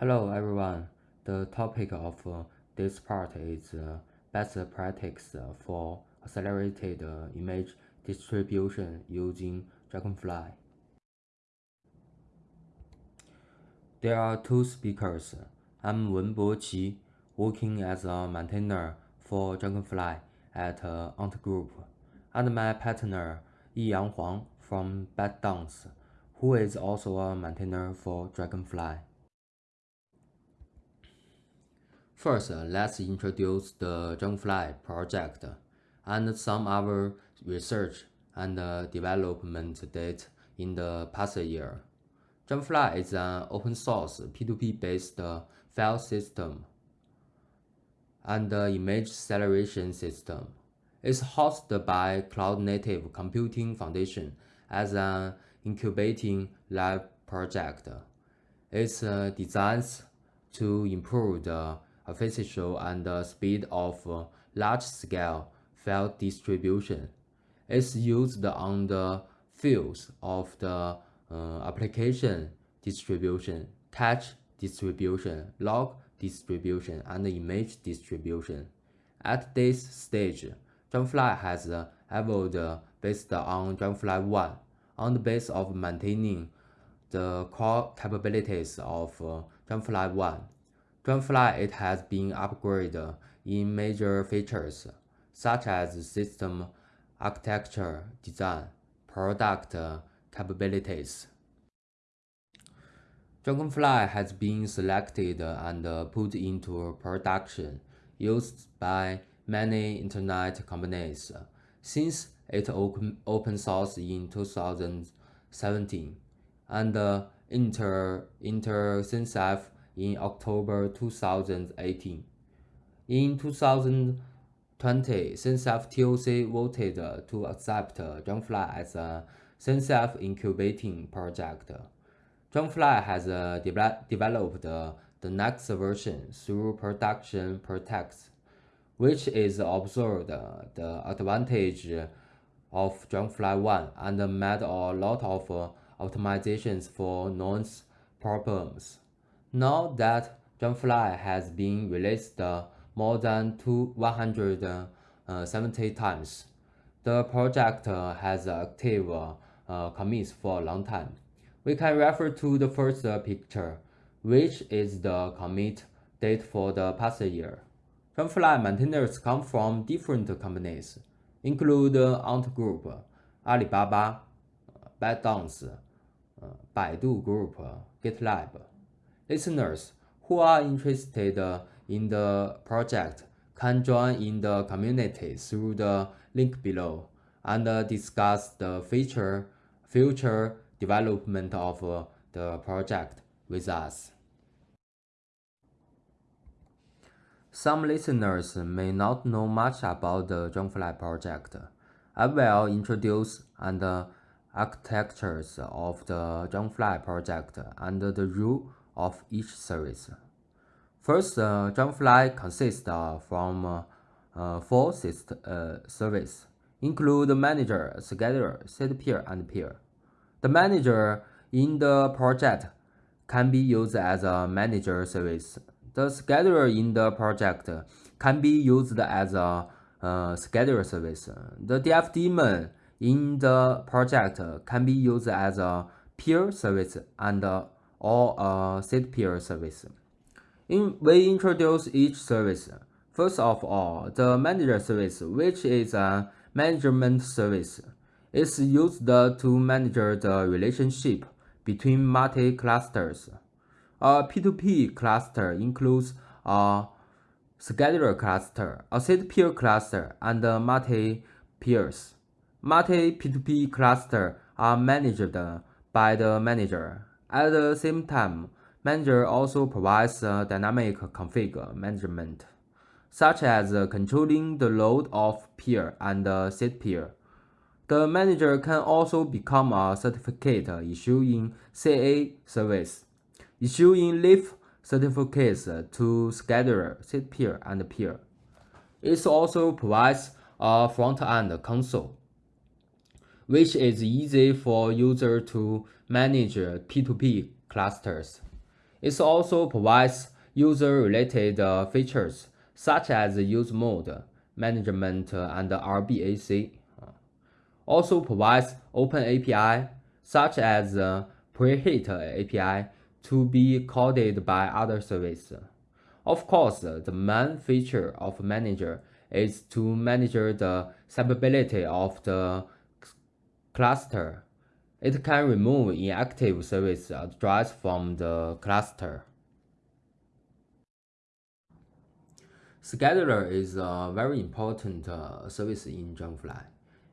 Hello everyone. The topic of uh, this part is uh, best practice for accelerated uh, image distribution using Dragonfly. There are two speakers. I'm Wenbo Qi, working as a maintainer for Dragonfly at uh, Ant Group, and my partner Yiyang Huang from ByteDance, who is also a maintainer for Dragonfly. First, uh, let's introduce the Dragonfly project and some other research and uh, development data in the past year. Dragonfly is an open source P2P-based uh, file system and image acceleration system. It's hosted by Cloud Native Computing Foundation as an incubating lab project. It's designed to improve the efficiency and speed of uh, large-scale file distribution. It's used on the fields of the uh, application distribution, cache distribution, log distribution, and image distribution. At this stage, Dragonfly has uh, evolved uh, based on Dragonfly 1 on the basis of maintaining the core capabilities of Dragonfly 1 Dragonfly it has been upgraded in major features such as system architecture design, product uh, capabilities. Dragonfly has been selected and uh, put into production used by many internet companies uh, since it open source in 2017 and Inter, Inter in October 2018. In 2020, CNCF TOC voted to accept Dragonfly as a CNCF incubating project. Dragonfly has uh, de developed the next version through production protects, which is observed the advantage of Dragonfly 1 and made a lot of uh, optimizations for known problems. Now that Dragonfly has been released uh, more than 170 uh, times, the project uh, has active commits for a long time. We can refer to the first picture, which is the commit date for the past year. Dragonfly maintainers come from different companies, include Ant Group, Alibaba, ByteDance, Baidu Group, GitLab. Listeners who are interested in the project can join in the community through the link below and discuss the future, future development of uh, the project with us. Some listeners may not know much about the Dragonfly project. I will introduce and uh, architectures of the Dragonfly project and the rule of each service. First, uh, Dragonfly consists uh, from uh, uh four uh, services, include manager, scheduler, seed peer, and peer. The manager in the project can be used as a manager service. The scheduler in the project can be used as a uh, scheduler service. The DF daemon in the project can be used as a peer service and or a seed peer service. In, we introduce each service. First of all, the manager service, which is a management service, is used to manage the relationship between multi-clusters. A P2P cluster includes a scheduler cluster, a seed peer cluster, and multi-peers. Multi-P2P clusters are managed by the manager at the same time, Manager also provides dynamic config management, such as controlling the load of peer and seed peer. The manager can also become a certificate issuing CA service, issuing leaf certificates to scheduler, seed peer, and peer. It also provides a front-end console which is easy for user to manage P2P clusters. It also provides user-related uh, features such as use mode, management, uh, and RBAC. Also provides open API such as uh, preheat API to be called by other services. Of course, the main feature of Manager is to manage the stability of the cluster. It can remove inactive service address from the cluster. Scheduler is a very important uh, service in Dragonfly.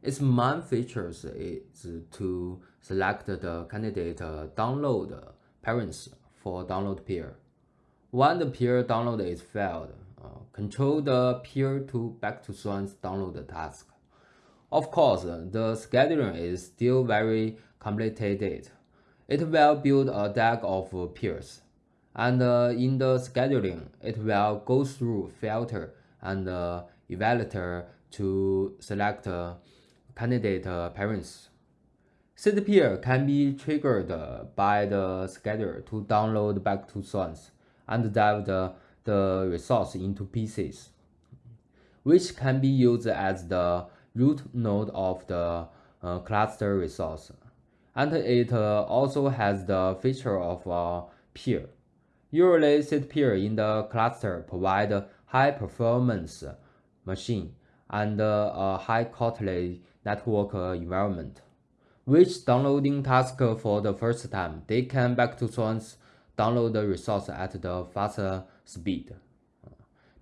Its main features is to select the candidate download parents for download peer. When the peer download is failed, uh, control the peer to back to source download task. Of course, the scheduling is still very complicated. It will build a DAG of peers, and uh, in the scheduling, it will go through filter and uh, evaluator to select uh, candidate parents. Seed peer can be triggered by the scheduler to download back to source and dive the, the resource into pieces, which can be used as the root node of the uh, cluster resource. And it uh, also has the feature of a peer. Usually, seed peer in the cluster provide high performance machine and a high quality network environment. Which downloading task for the first time, they can back to source download the resource at the faster speed.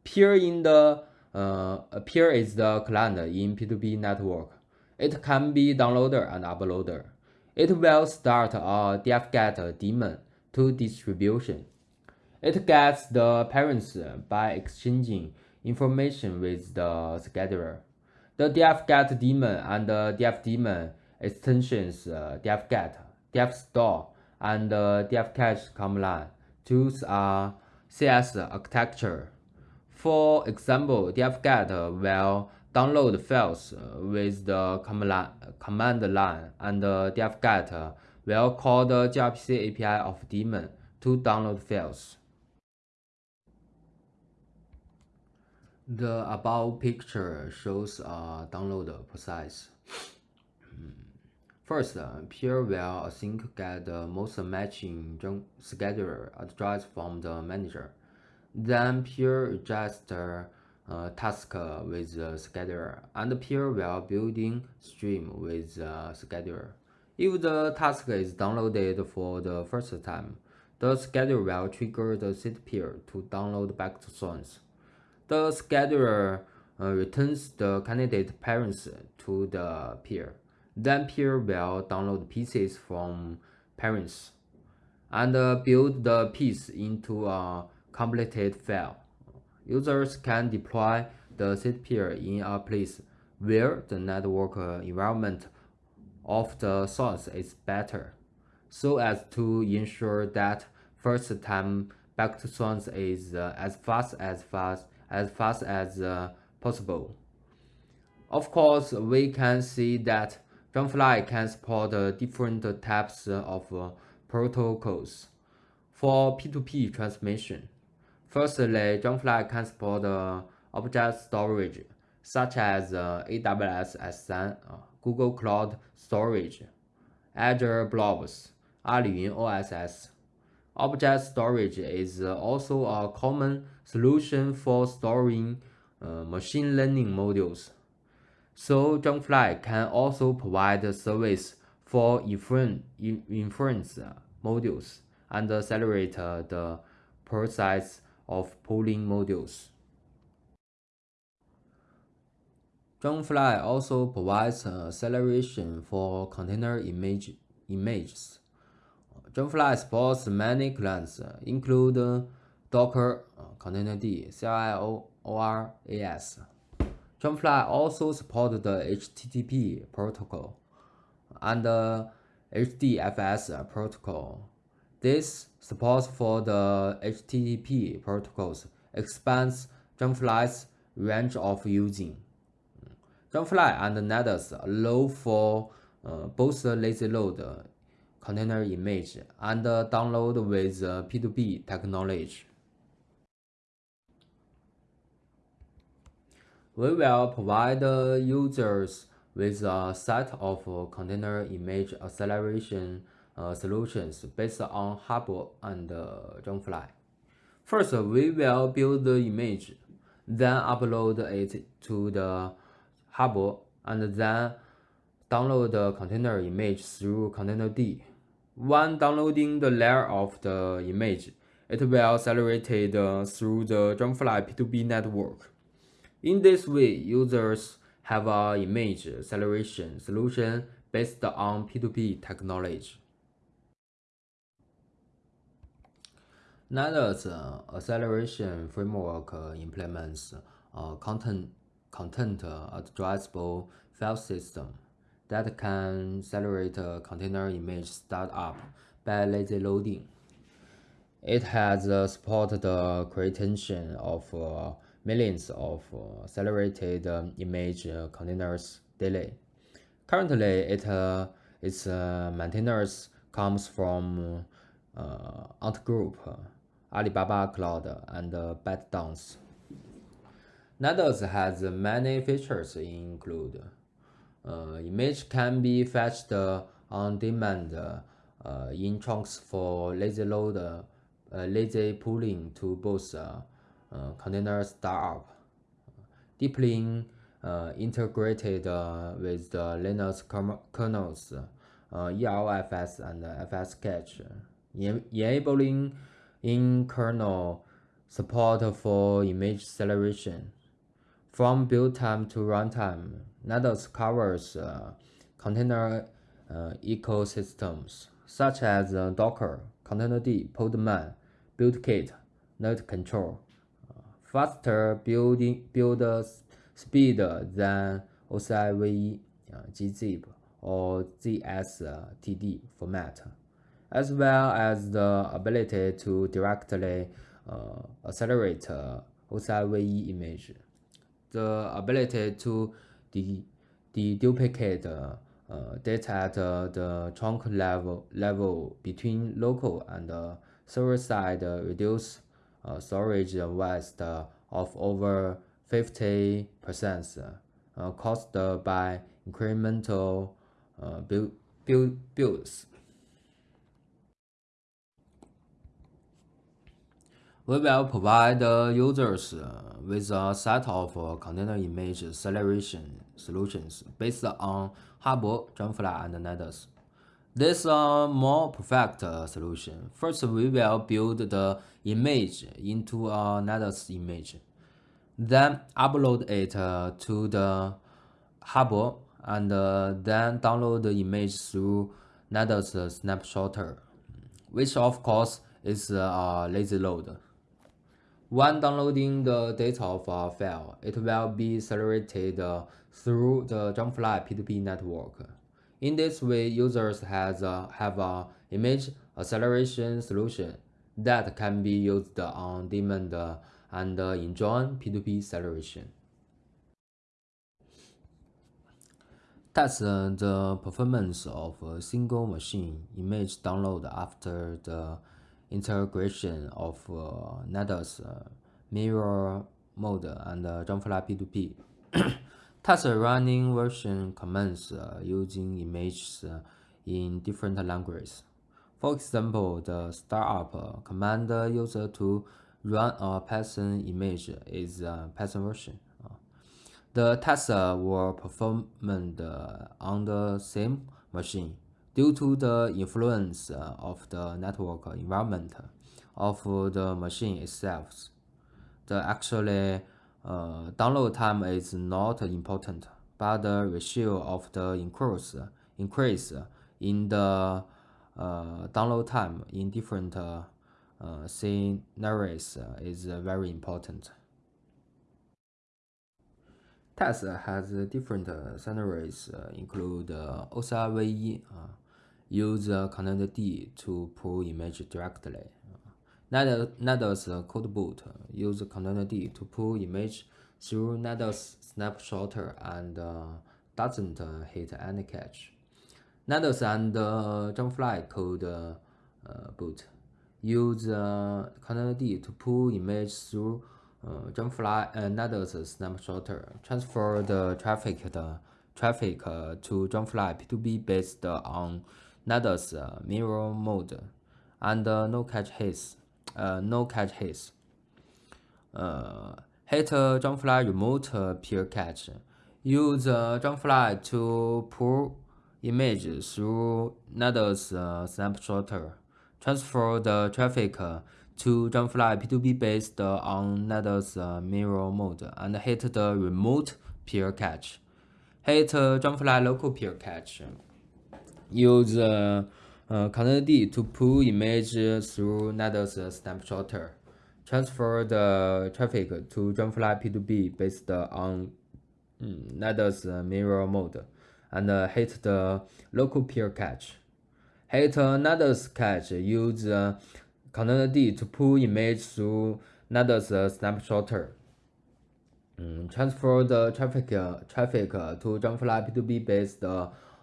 Peer in the uh, peer is the client in P2P network. It can be downloader and uploader. It will start a dfget daemon to distribution. It gets the parents by exchanging information with the scheduler. The dfget daemon and the dfdaemon extensions uh, dfget, dfstore, and uh, dfcache command tools are CS architecture. For example, dfget uh, will download files uh, with the command line, and uh, dfget will call the gRPC API of daemon to download files. The above picture shows a download process. First, peer will async get the most matching scheduler address from the manager. Then peer register uh, task with the scheduler, and peer will building stream with the scheduler. If the task is downloaded for the first time, the scheduler will trigger the seed peer to download back to source. The scheduler uh, returns the candidate parents to the peer. Then peer will download pieces from parents and uh, build the piece into a completed file. Users can deploy the seed peer in a place where the network environment of the source is better, so as to ensure that first time back to source is uh, as fast as fast as fast as uh, possible. Of course, we can see that Dragonfly can support different types of protocols for P2P transmission. Firstly, Dragonfly can support object storage such as uh, AWS S3, uh, Google Cloud Storage, Azure Blobs, Aliyun OSS. Object storage is uh, also a common solution for storing uh, machine learning modules. So Dragonfly can also provide service for inference modules and accelerate the process of pooling modules. Dragonfly also provides acceleration for container image, images. Dragonfly supports many clients, include Docker, Containerd, CLI, ORAS. Dragonfly also supports the HTTP protocol and the HDFS protocol. This support for the HTTP protocols expands Dragonfly's range of using. Dragonfly and Nydus allow for uh, both lazy load container image and download with P2P technology. We will provide users with a set of container image acceleration uh, solutions based on Harbor and uh, Dragonfly. First, we will build the image, then upload it to the Harbor, and then download the container image through containerd. When downloading the layer of the image, it will accelerate uh, through the Dragonfly P2P network. In this way, users have an image acceleration solution based on P2P technology. Nydus uh, acceleration framework uh, implements a content, content addressable file system that can accelerate container image startup by lazy loading. It has supported the creation of uh, millions of uh, accelerated um, uh, image containers daily. Currently, it, its maintenance comes from uh, Ant Group, Alibaba Cloud, and ByteDance. Nydus has many features include uh, image can be fetched on demand uh, in chunks for lazy load, uh, lazy pooling to both uh, uh, container startup, deeply uh, integrated with the Linux kernels, EROFS and fscache, enabling in-kernel support for image acceleration. From build time to runtime, Nydus covers uh, container uh, ecosystems such as uh, Docker, Containerd, Podman, BuildKit, nerdctl. faster building build speed than OCI gzip or ZSTD format, as well as the ability to directly uh, accelerate uh, OCI image the ability to de deduplicate uh, data at uh, the chunk level level between local and uh, server side uh, reduce uh, storage waste of over 50 percent uh, caused by incremental build, build, builds. We will provide users uh, with a set of uh, container image acceleration solutions based on Harbor, Dragonfly, and Nydus. This is a more perfect solution. First, we will build the image into a Nydus image. Then upload it to the Harbor and then download the image through Nydus snapshotter, which of course is a lazy load. When downloading the data of a file, it will be accelerated through the Dragonfly P2P network. In this way, users has, uh, have an image acceleration solution that can be used on demand and enjoy P2P acceleration. Test the performance of a single machine image download after the integration of uh, uh, mirror mode and uh, Dragonfly P2P. Test running version commands uh, using images uh, in different languages. For example, the startup command user to run a Python image is a Python version. The tests were performed on the same machine due to the influence of the network environment of the machine itself. The actually uh, download time is not important, but the ratio of the increase, increase in the uh, download time in different uh, scenarios is very important. Test has different scenarios, include OCI use D to pull image directly. Nydus codeboot use command D to pull image through Nydus snapshotter and uh, doesn't hit any cache. Nydus and uh, Dragonfly code uh, boot use uh, D to pull image through uh, Dragonfly uh, Nydus snapshotter, transfer the traffic the traffic uh, to Dragonfly P2P based on Nydus uh, mirror mode and uh, no cache hits. Uh, no cache hits. Uh, hit uh, Dragonfly remote uh, peer cache. Use uh, Dragonfly to pull image through Nydus uh, snapshotter. Transfer the traffic uh, to Dragonfly P2P based on Nydus uh, mirror mode and hit the remote peer cache. Hit uh, Dragonfly local peer cache. Use uh, uh, containerd to pull image through Nydus snapshotter. Transfer the traffic to Dragonfly P2P based on um, Nydus mirror mode and uh, hit the local peer cache. Hit Nydus cache. Use uh, containerd to pull image through Nydus snapshotter. Um, transfer the traffic uh, traffic to Dragonfly P2P based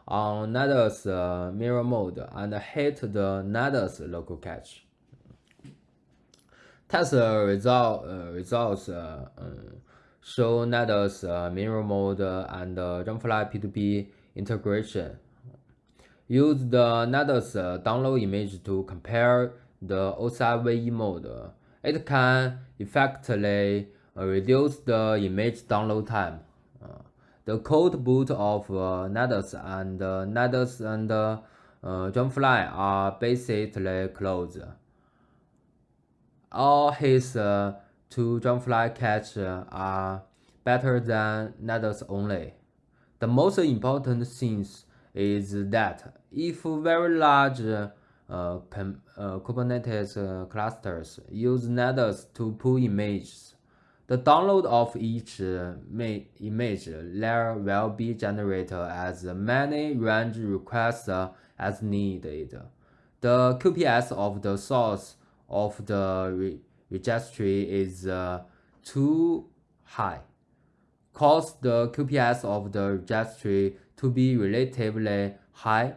on Nydus uh, mirror mode and hit the Nydus local cache. Test result, uh, results uh, um, show Nydus mirror mode and Dragonfly P2P integration. Use the Nydus download image to compare the OCI mode. It can effectively reduce the image download time. The cold boot of uh, and uh, and uh, Dragonfly are basically closed. All his uh, two Dragonfly cache are better than Nydus only. The most important thing is that if very large uh, uh, Kubernetes uh, clusters use Nydus to pull images, the download of each uh, image layer will be generated as many range requests as needed. The QPS of the source of the re registry is uh, too high, cause the QPS of the registry to be relatively high.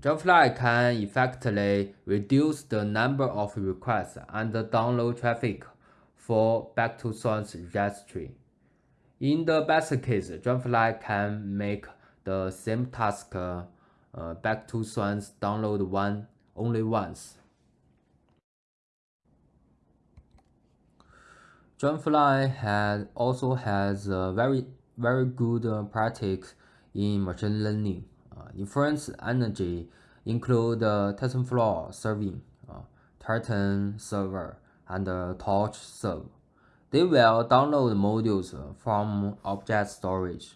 Dragonfly can effectively reduce the number of requests and download traffic for back to source registry. In the best case, Dragonfly can make the same task uh, back to source download one only once. Dragonfly has also has a very very good uh, practice in machine learning. Uh, inference energy include uh, TensorFlow serving, uh, Triton server, and Torch serve. They will download modules from object storage.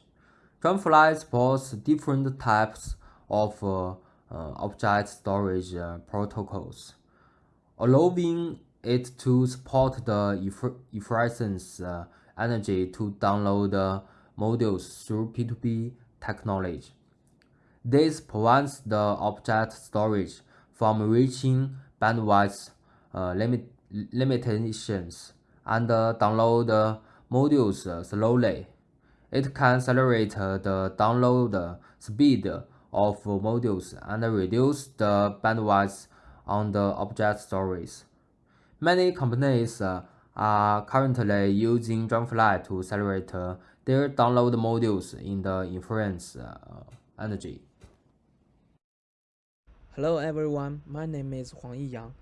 Dragonfly supports different types of uh, uh, object storage uh, protocols, allowing it to support the efficiency energy to download modules through P2P technology. This prevents the object storage from reaching bandwidth uh, limit limitations and download modules slowly. It can accelerate the download speed of modules and reduce the bandwidth on the object storage. Many companies are currently using Dragonfly to accelerate their download modules in the inference uh, energy. Hello everyone, my name is Huang Yiyang.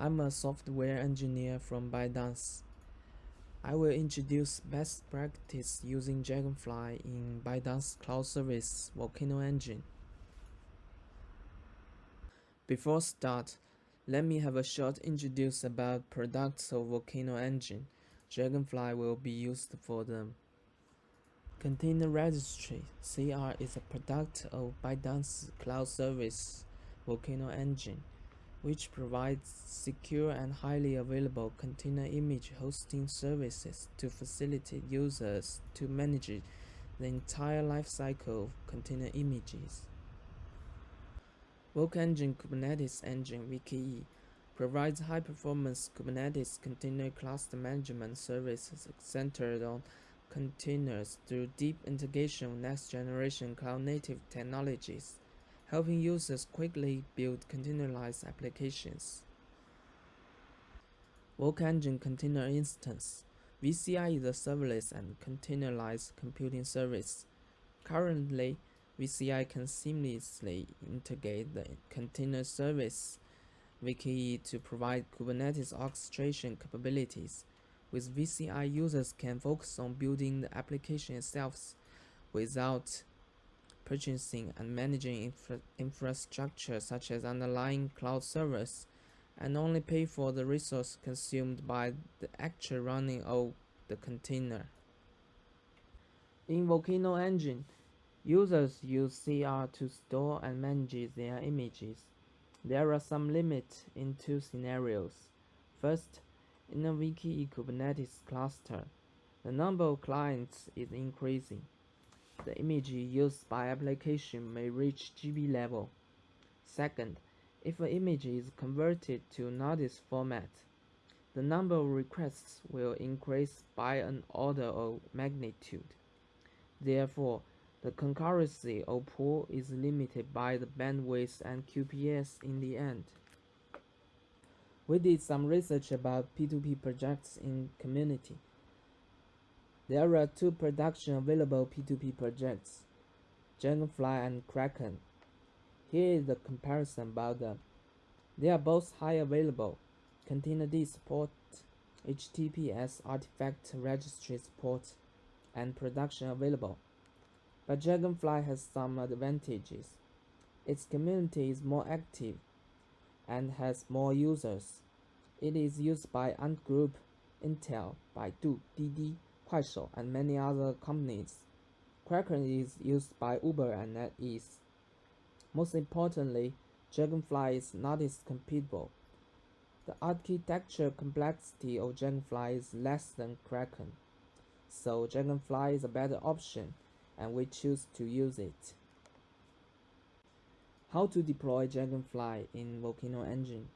I'm a software engineer from ByteDance. I will introduce best practice using Dragonfly in ByteDance Cloud Service Volcano Engine. Before start, let me have a short introduce about products of Volcano Engine. Dragonfly will be used for them. Container Registry CR is a product of ByteDance Cloud Service Volcano Engine which provides secure and highly available container image hosting services to facilitate users to manage the entire lifecycle of container images. Engine Kubernetes Engine VKE provides high-performance Kubernetes container cluster management services centered on containers through deep integration with next-generation cloud-native technologies helping users quickly build containerized applications. Work Engine Container Instance VCI is a serverless and containerized computing service. Currently, VCI can seamlessly integrate the container service VKE to provide Kubernetes orchestration capabilities. With VCI, users can focus on building the application itself without purchasing and managing infra infrastructure such as underlying cloud servers and only pay for the resource consumed by the actual running of the container. In Volcano Engine, users use CR to store and manage their images. There are some limits in two scenarios. First, in a VKE Kubernetes cluster, the number of clients is increasing. The image used by application may reach GB level. Second, if an image is converted to Nydus format, the number of requests will increase by an order of magnitude. Therefore, the concurrency of pool is limited by the bandwidth and QPS in the end. We did some research about P2P projects in community. There are two production available P2P projects, Dragonfly and Kraken. Here is the comparison about them. They are both high available. Containerd support, HTTPS artifact registry support, and production available. But Dragonfly has some advantages. Its community is more active and has more users. It is used by Ant Group, Intel, Baidu, Didi, Kuaishou, and many other companies. Kraken is used by Uber and NetEase. Most importantly, Dragonfly is Nydus compatible. The architecture complexity of Dragonfly is less than Kraken, so Dragonfly is a better option and we choose to use it. How to deploy Dragonfly in Volcano Engine?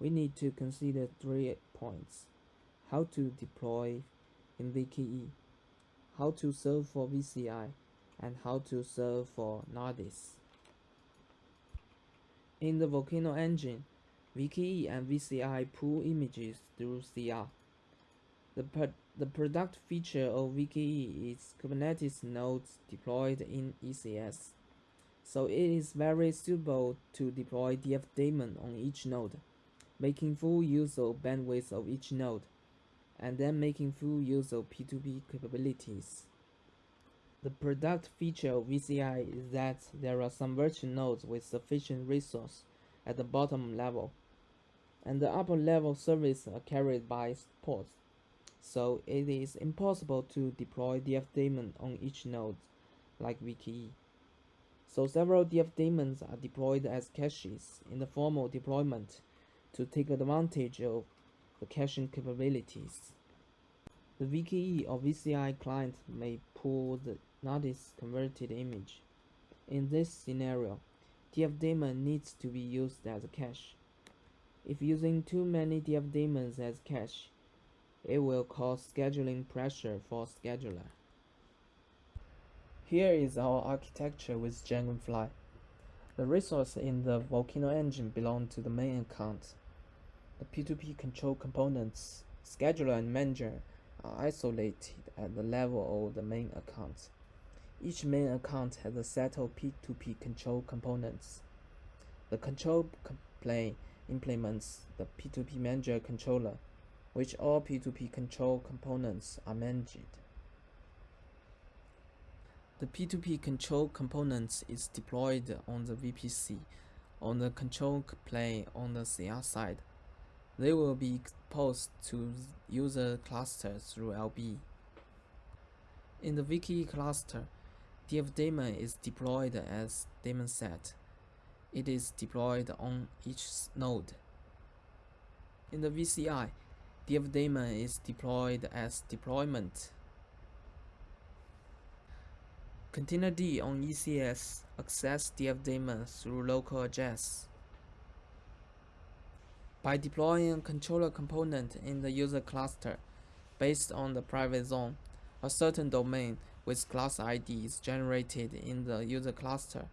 We need to consider three points. How to deploy in VKE, how to serve for VCI, and how to serve for Nydus. In the Volcano engine, VKE and VCI pull images through CR. The, pro the product feature of VKE is Kubernetes nodes deployed in ECS, so it is very suitable to deploy DF daemon on each node, making full use of bandwidth of each node and then making full use of P2P capabilities. The product feature of VCI is that there are some virtual nodes with sufficient resource at the bottom level, and the upper level services are carried by ports, so it is impossible to deploy DF daemon on each node like VKE. So several DF daemons are deployed as caches in the formal deployment to take advantage of the caching capabilities. The VKE or VCI client may pull the Nydus converted image. In this scenario, DF daemon needs to be used as a cache. If using too many DF daemons as cache, it will cause scheduling pressure for scheduler. Here is our architecture with Dragonfly. The resource in the Volcano engine belong to the main account. The P2P control components, scheduler and manager are isolated at the level of the main account. Each main account has a set of P2P control components. The control plane implements the P2P manager controller, which all P2P control components are managed. The P2P control components is deployed on the VPC on the control plane on the CR side. They will be exposed to user clusters through LB. In the VKE cluster, DF daemon is deployed as daemon set. It is deployed on each node. In the VCI, DF daemon is deployed as deployment. Containerd on ECS access DF daemon through local address. By deploying a controller component in the user cluster based on the private zone, a certain domain with class ID is generated in the user cluster.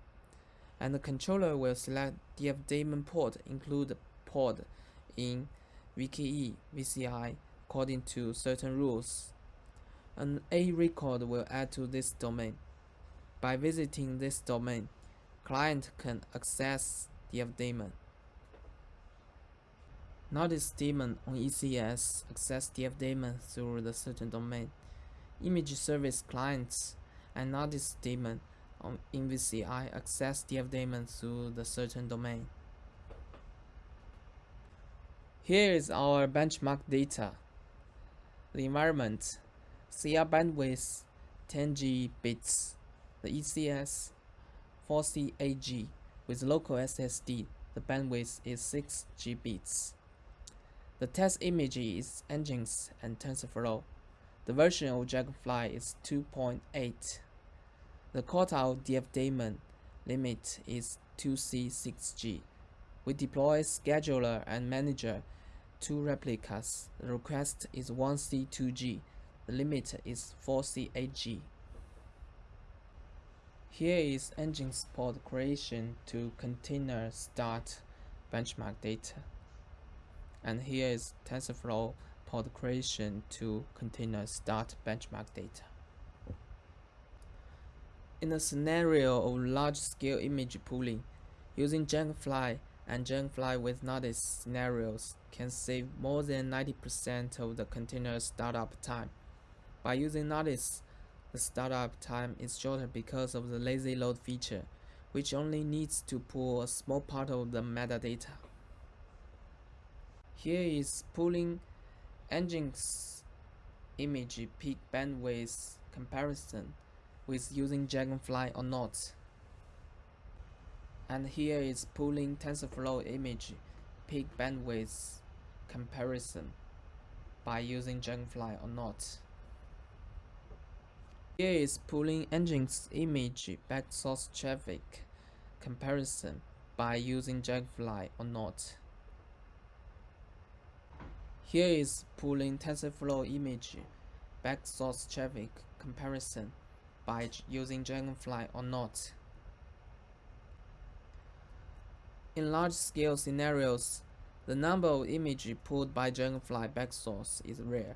and the controller will select dfdaemon port include port in VKE, VCI according to certain rules. An A record will add to this domain. By visiting this domain, client can access dfdaemon. Nydus daemon on ECS access dfdaemon through the certain domain. Image service clients and Nydus daemon on InVCI access dfdaemon through the certain domain. Here is our benchmark data. The environment, CR bandwidth 10G bits, the ECS 4C8G with local SSD, the bandwidth is 6G bits. The test image is Nginx and TensorFlow. The version of Dragonfly is 2.8. The quartile dfdaemon limit is 2C6G. We deploy scheduler and manager two replicas. The request is 1C2G. The limit is 4C8G. Here is Nginx pod creation to container start benchmark data. And here is TensorFlow pod creation to container start benchmark data. In a scenario of large-scale image pooling, using Dragonfly and Dragonfly with Nydus scenarios can save more than 90% of the container startup time. By using Nydus, the startup time is shorter because of the lazy load feature, which only needs to pull a small part of the metadata. Here is pulling Nginx image peak bandwidth comparison with using Dragonfly or not. And here is pulling TensorFlow image peak bandwidth comparison by using Dragonfly or not. Here is pulling Nginx image backsource traffic comparison by using Dragonfly or not. Here is pooling TensorFlow image backsource traffic comparison by using Dragonfly or not. In large-scale scenarios, the number of images pulled by Dragonfly backsource is rare.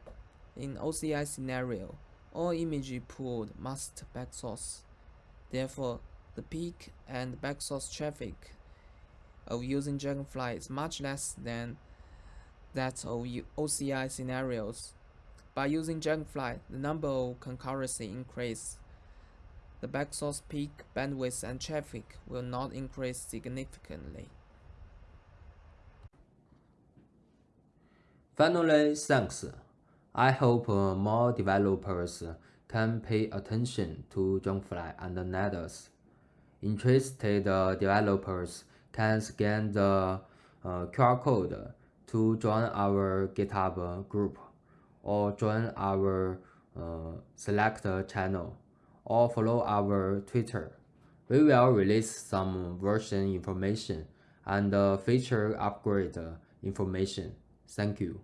In OCI scenario, all images pulled must backsource. Therefore, the peak and backsource traffic of using Dragonfly is much less than that of OCI scenarios. By using Dragonfly, the number of concurrency increase. The backsource peak, bandwidth, and traffic will not increase significantly. Finally, thanks. I hope uh, more developers can pay attention to Dragonfly and Nydus. Interested uh, developers can scan the uh, QR code to join our GitHub group or join our uh, channel or follow our Twitter. We will release some version information and feature upgrade information. Thank you.